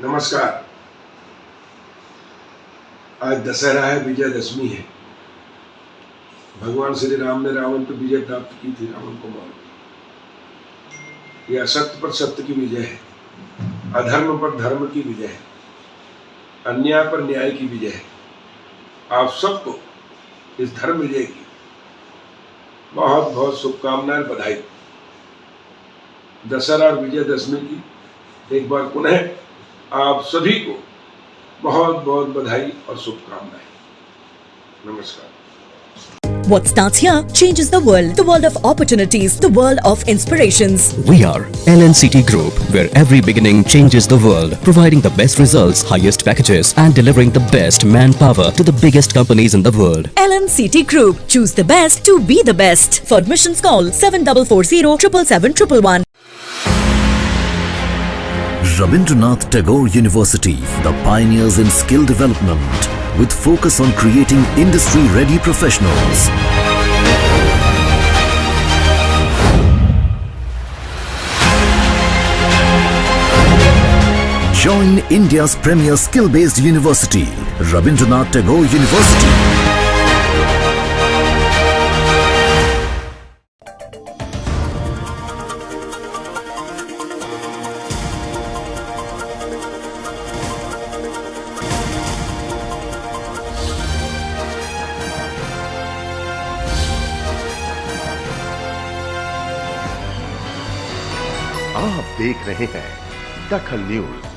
नमस्कार। आज दशहरा है, विजयदशमी है। भगवान श्री राम ने रावण पर विजय प्राप्त की थी, रावण को मार यह असत्य पर सत्य की विजय है। अधर्म पर धर्म की विजय है। अन्याय पर न्याय की विजय है। आप सबको इस धर्म विजय की बहुत बहुत शुभकामनाएँ बधाई। दशहरा और विजयदशमी की एक बार पुनः आप सभी को बहुत बहुत बधाई और शुभकामनाएं नमस्कार What starts here changes the world. The world of opportunities, the world of inspirations. We are LNCT Group, where every beginning changes the world, providing the best results, highest packages, and delivering the best manpower to the biggest companies in the world. LNCT Group. Choose the best to be the best. For admissions call 7440 777 Rabindranath Tagore University, the pioneers in skill development, with focus on creating industry-ready professionals. Join India's premier skill-based university, Rabindranath Tagore University. आप देख रहे हैं दखल news.